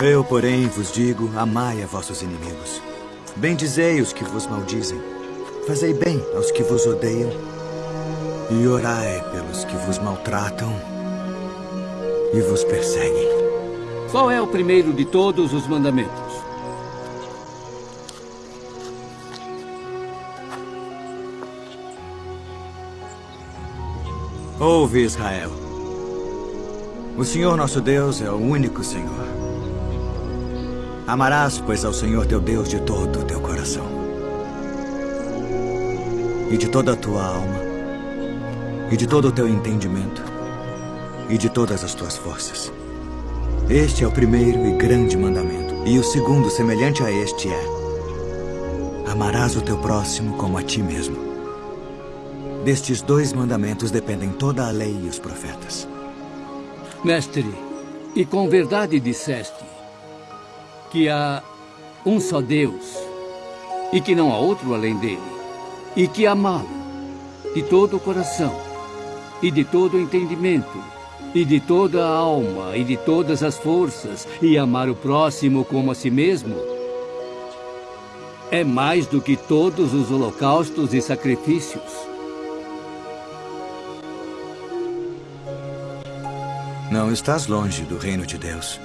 Eu, porém, vos digo, amai a vossos inimigos. Bendizei os que vos maldizem. Fazei bem aos que vos odeiam. E orai pelos que vos maltratam e vos perseguem. Qual é o primeiro de todos os mandamentos? Ouve, Israel. O Senhor nosso Deus é o único Senhor. Amarás, pois, ao Senhor teu Deus de todo o teu coração. E de toda a tua alma. E de todo o teu entendimento. E de todas as tuas forças. Este é o primeiro e grande mandamento. E o segundo, semelhante a este, é: Amarás o teu próximo como a ti mesmo. Destes dois mandamentos dependem toda a lei e os profetas. Mestre, e com verdade disseste que há um só Deus e que não há outro além dele, e que amá-lo de todo o coração e de todo o entendimento e de toda a alma e de todas as forças e amar o próximo como a si mesmo é mais do que todos os holocaustos e sacrifícios. Não estás longe do reino de Deus.